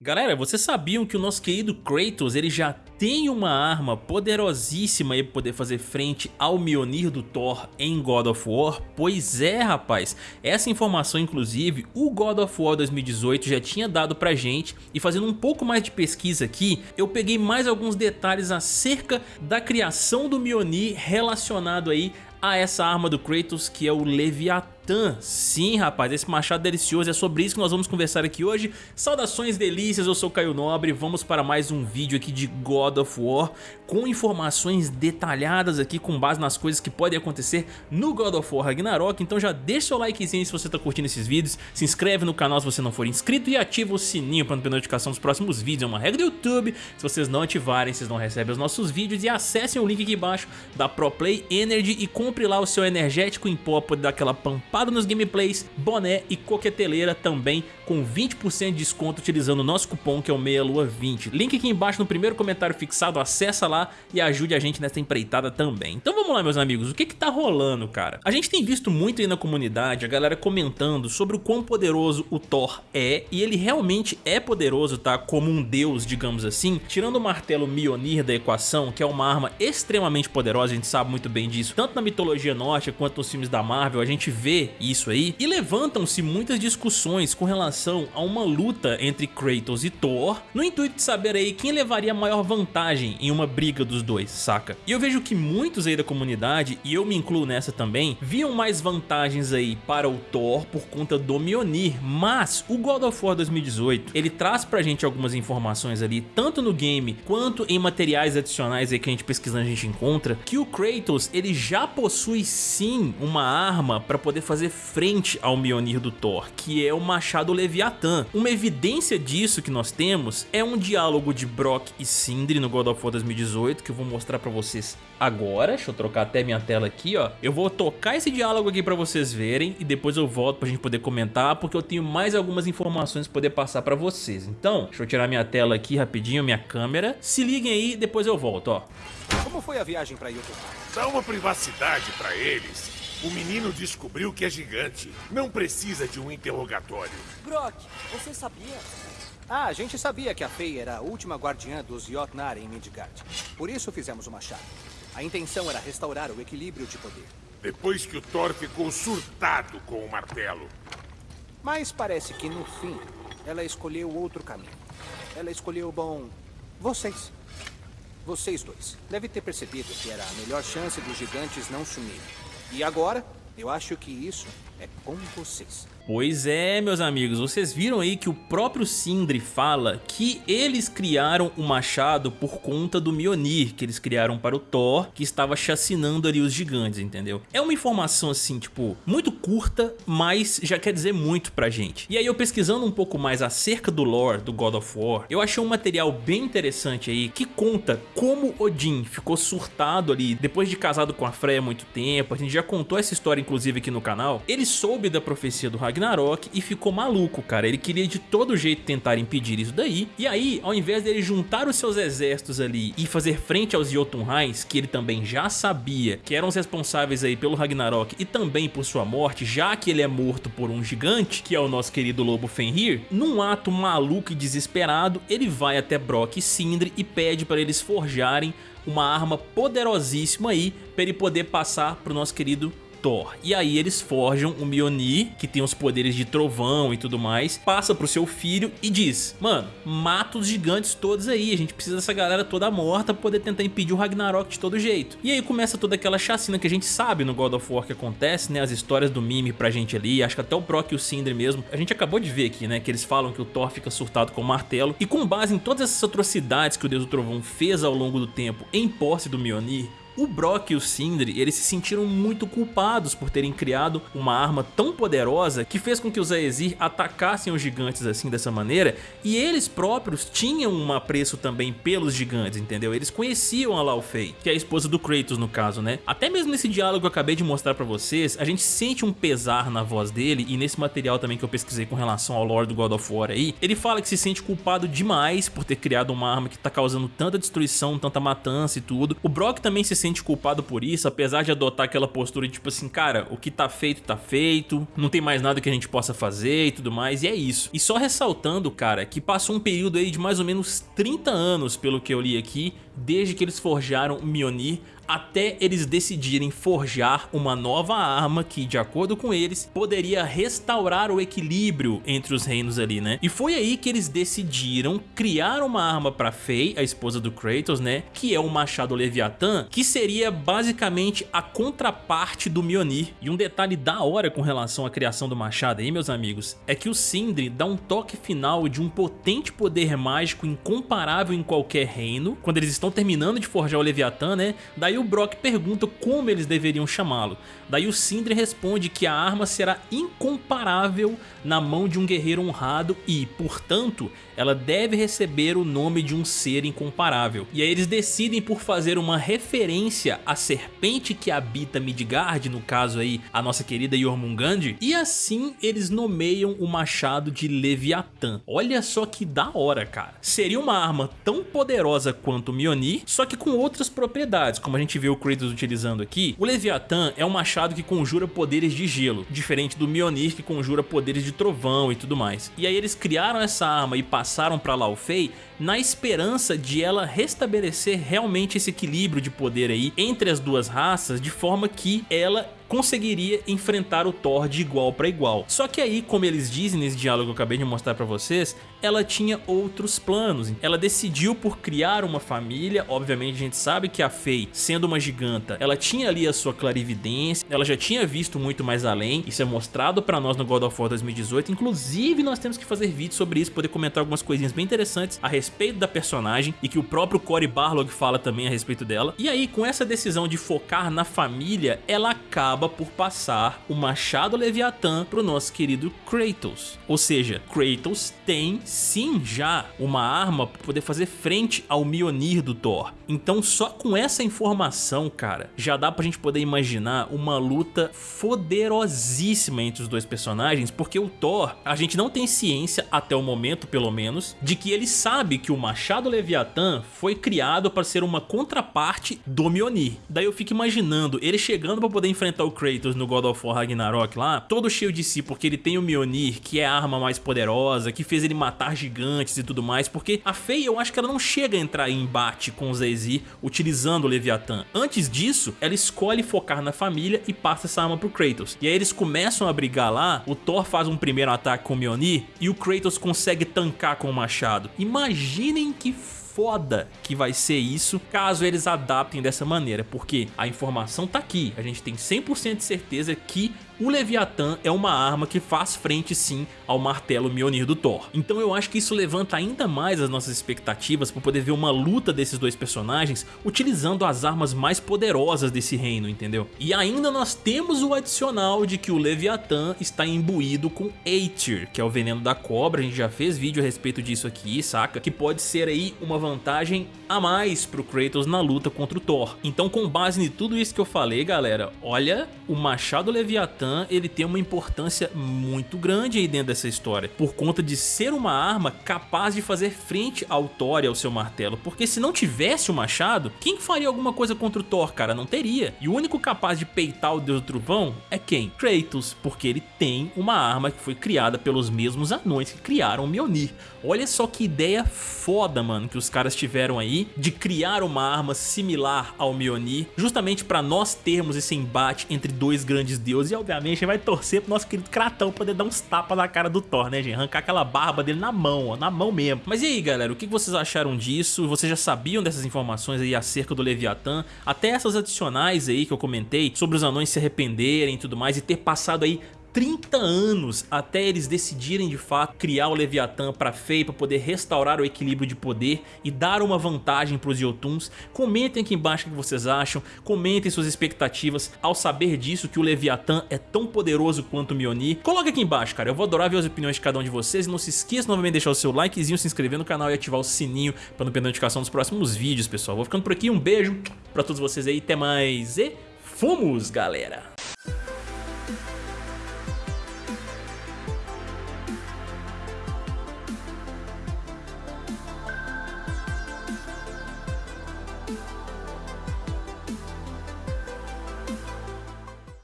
Galera, vocês sabiam que o nosso querido Kratos ele já tem uma arma poderosíssima para poder fazer frente ao Mjolnir do Thor em God of War? Pois é, rapaz. Essa informação, inclusive, o God of War 2018 já tinha dado pra gente e fazendo um pouco mais de pesquisa aqui, eu peguei mais alguns detalhes acerca da criação do Mjolnir relacionado aí a essa arma do Kratos que é o Leviathan Sim, rapaz, esse machado delicioso, é sobre isso que nós vamos conversar aqui hoje. Saudações delícias, eu sou Caio Nobre, vamos para mais um vídeo aqui de God of War com informações detalhadas aqui com base nas coisas que podem acontecer no God of War Ragnarok. Então já deixa o likezinho se você está curtindo esses vídeos, se inscreve no canal se você não for inscrito e ativa o sininho para não ter notificação dos próximos vídeos. É uma regra do YouTube, se vocês não ativarem, vocês não recebem os nossos vídeos e acessem o link aqui embaixo da ProPlay Energy e compre lá o seu energético em pó para dar aquela pampada nos gameplays, boné e coqueteleira também com 20% de desconto utilizando o nosso cupom que é o MEIALUA20. Link aqui embaixo no primeiro comentário fixado, acessa lá e ajude a gente nessa empreitada também. Então vamos lá meus amigos, o que que tá rolando cara? A gente tem visto muito aí na comunidade a galera comentando sobre o quão poderoso o Thor é e ele realmente é poderoso tá? Como um deus digamos assim, tirando o martelo Mjolnir da equação que é uma arma extremamente poderosa, a gente sabe muito bem disso, tanto na mitologia nórdica quanto nos filmes da Marvel a gente vê isso aí e levantam-se muitas discussões com relação a uma luta entre Kratos e Thor no intuito de saber aí quem levaria maior vantagem em uma briga dos dois, saca? E eu vejo que muitos aí da comunidade, e eu me incluo nessa também, viam mais vantagens aí para o Thor por conta do Mjolnir, mas o God of War 2018, ele traz pra gente algumas informações ali, tanto no game quanto em materiais adicionais aí que a gente pesquisando a gente encontra, que o Kratos ele já possui sim uma arma para poder fazer frente ao Mjolnir do Thor, que é o machado Leviatã. Uma evidência disso que nós temos é um diálogo de Brock e Sindri no God of War 2018, que eu vou mostrar pra vocês agora. Deixa eu trocar até minha tela aqui, ó. Eu vou tocar esse diálogo aqui pra vocês verem e depois eu volto pra gente poder comentar, porque eu tenho mais algumas informações pra poder passar pra vocês. Então, deixa eu tirar minha tela aqui rapidinho, minha câmera. Se liguem aí, depois eu volto, ó. Como foi a viagem pra YouTube? Dá uma privacidade pra eles. O menino descobriu que é gigante. Não precisa de um interrogatório. Brock, você sabia? Ah, a gente sabia que a Fei era a última guardiã dos Jotnar em Midgard. Por isso fizemos o machado. A intenção era restaurar o equilíbrio de poder. Depois que o Thor ficou surtado com o martelo. Mas parece que no fim, ela escolheu outro caminho. Ela escolheu, bom, vocês. Vocês dois. Deve ter percebido que era a melhor chance dos gigantes não sumirem. E agora, eu acho que isso é com vocês. Pois é, meus amigos, vocês viram aí que o próprio Sindri fala que eles criaram o machado por conta do Mjolnir, que eles criaram para o Thor, que estava chacinando ali os gigantes, entendeu? É uma informação assim, tipo, muito curta, mas já quer dizer muito pra gente. E aí eu pesquisando um pouco mais acerca do lore do God of War, eu achei um material bem interessante aí, que conta como Odin ficou surtado ali, depois de casado com a Freya há muito tempo, a gente já contou essa história inclusive aqui no canal, ele soube da profecia do Ragnarok, Ragnarok e ficou maluco, cara. Ele queria de todo jeito tentar impedir isso daí. E aí, ao invés dele juntar os seus exércitos ali e fazer frente aos Jotunheins, que ele também já sabia que eram os responsáveis aí pelo Ragnarok e também por sua morte, já que ele é morto por um gigante, que é o nosso querido lobo Fenrir, num ato maluco e desesperado, ele vai até Brock e Sindri e pede para eles forjarem uma arma poderosíssima aí para ele poder passar pro nosso querido Thor. E aí eles forjam o Mjolnir, que tem os poderes de trovão e tudo mais, passa pro seu filho e diz, mano, mata os gigantes todos aí, a gente precisa dessa galera toda morta pra poder tentar impedir o Ragnarok de todo jeito. E aí começa toda aquela chacina que a gente sabe no God of War que acontece, né, as histórias do Mime pra gente ali, acho que até o Brock e o Sindri mesmo, a gente acabou de ver aqui, né, que eles falam que o Thor fica surtado com o martelo, e com base em todas essas atrocidades que o Deus do Trovão fez ao longo do tempo em posse do Mjolnir, o Brock e o Sindri, eles se sentiram muito culpados por terem criado uma arma tão poderosa que fez com que os Aesir atacassem os gigantes assim dessa maneira e eles próprios tinham um apreço também pelos gigantes, entendeu? Eles conheciam a Laufey, que é a esposa do Kratos no caso, né? Até mesmo nesse diálogo que eu acabei de mostrar pra vocês, a gente sente um pesar na voz dele e nesse material também que eu pesquisei com relação ao lore do God of War aí, ele fala que se sente culpado demais por ter criado uma arma que tá causando tanta destruição, tanta matança e tudo. O Brock também se sente sente culpado por isso, apesar de adotar aquela postura de tipo assim, cara, o que tá feito tá feito, não tem mais nada que a gente possa fazer e tudo mais, e é isso. E só ressaltando, cara, que passou um período aí de mais ou menos 30 anos, pelo que eu li aqui, desde que eles forjaram Mjolnir até eles decidirem forjar uma nova arma que, de acordo com eles, poderia restaurar o equilíbrio entre os reinos ali, né? E foi aí que eles decidiram criar uma arma para Faye, a esposa do Kratos, né? Que é o Machado Leviatã, que seria basicamente a contraparte do Mjolnir. E um detalhe da hora com relação à criação do machado aí, meus amigos, é que o Sindri dá um toque final de um potente poder mágico incomparável em qualquer reino, quando eles estão terminando de forjar o Leviatã, né? Daí o Brock pergunta como eles deveriam chamá-lo. Daí o Sindri responde que a arma será incomparável na mão de um guerreiro honrado e, portanto, ela deve receber o nome de um ser incomparável. E aí eles decidem por fazer uma referência à serpente que habita Midgard, no caso aí a nossa querida Jormungand, e assim eles nomeiam o machado de Leviatã. Olha só que da hora, cara. Seria uma arma tão poderosa quanto o Mjolnir, só que com outras propriedades, como a gente vê o Kratos utilizando aqui. O Leviatã é um machado que conjura poderes de gelo, diferente do Mjolnir que conjura poderes de trovão e tudo mais. E aí eles criaram essa arma e passaram para Lao Fei na esperança de ela restabelecer realmente esse equilíbrio de poder aí entre as duas raças, de forma que ela conseguiria enfrentar o Thor de igual para igual. Só que aí, como eles dizem nesse diálogo que eu acabei de mostrar para vocês, ela tinha outros planos. Ela decidiu por criar uma família, obviamente a gente sabe que a Faye, sendo uma giganta, ela tinha ali a sua clarividência, ela já tinha visto muito mais além, isso é mostrado para nós no God of War 2018, inclusive nós temos que fazer vídeo sobre isso, poder comentar algumas coisinhas bem interessantes a respeito da personagem e que o próprio Cory Barlog fala também a respeito dela. E aí, com essa decisão de focar na família, ela acaba acaba por passar o machado Leviatã pro nosso querido Kratos. Ou seja, Kratos tem sim já uma arma para poder fazer frente ao Mjolnir do Thor. Então só com essa informação, cara, já dá pra gente poder imaginar uma luta poderosíssima entre os dois personagens, porque o Thor, a gente não tem ciência, até o momento pelo menos, de que ele sabe que o machado Leviatã foi criado para ser uma contraparte do Mjolnir. Daí eu fico imaginando ele chegando para poder enfrentar o Kratos no God of War Ragnarok lá, todo cheio de si, porque ele tem o Mjolnir, que é a arma mais poderosa, que fez ele matar gigantes e tudo mais, porque a Faye eu acho que ela não chega a entrar em embate com o Zay utilizando o Leviatã. Antes disso, ela escolhe focar na família e passa essa arma pro Kratos. E aí eles começam a brigar lá, o Thor faz um primeiro ataque com o Mjolnir e o Kratos consegue tancar com o machado. Imaginem que foda que vai ser isso caso eles adaptem dessa maneira, porque a informação tá aqui, a gente tem 100% de certeza que o Leviatã é uma arma que faz frente sim ao martelo Mjolnir do Thor. Então eu acho que isso levanta ainda mais as nossas expectativas para poder ver uma luta desses dois personagens utilizando as armas mais poderosas desse reino, entendeu? E ainda nós temos o adicional de que o Leviatã está imbuído com Aether, que é o veneno da cobra, a gente já fez vídeo a respeito disso aqui, saca? Que pode ser aí uma vantagem a mais pro Kratos na luta contra o Thor. Então com base em tudo isso que eu falei, galera, olha, o machado Leviatã ele tem uma importância muito grande aí dentro dessa história, por conta de ser uma arma capaz de fazer frente ao Thor e ao seu martelo, porque se não tivesse o machado, quem faria alguma coisa contra o Thor, cara? Não teria. E o único capaz de peitar o Deus do Trovão é quem? Kratos, porque ele tem uma arma que foi criada pelos mesmos anões que criaram o Mjolnir. Olha só que ideia foda, mano, que os caras tiveram aí de criar uma arma similar ao Mjolnir, justamente para nós termos esse embate entre dois grandes deuses e obviamente obviamente, a gente vai torcer pro nosso querido Kratão poder dar uns tapas na cara do Thor, né, gente? Arrancar aquela barba dele na mão, ó, na mão mesmo. Mas e aí, galera, o que vocês acharam disso? Vocês já sabiam dessas informações aí acerca do Leviatã? Até essas adicionais aí que eu comentei sobre os anões se arrependerem e tudo mais e ter passado aí 30 anos até eles decidirem de fato criar o Leviatã para Fei para poder restaurar o equilíbrio de poder e dar uma vantagem para os Jotuns. Comentem aqui embaixo o que vocês acham, comentem suas expectativas ao saber disso que o Leviatã é tão poderoso quanto o Mjolnir. Coloque aqui embaixo, cara, eu vou adorar ver as opiniões de cada um de vocês e não se esqueça novamente de deixar o seu likezinho, se inscrever no canal e ativar o sininho para não perder a notificação dos próximos vídeos, pessoal. Vou ficando por aqui, um beijo para todos vocês aí, até mais e fomos, galera!